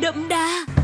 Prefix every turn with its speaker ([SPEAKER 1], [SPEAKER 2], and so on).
[SPEAKER 1] đậm đà.